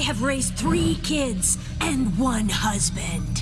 I have raised three kids and one husband.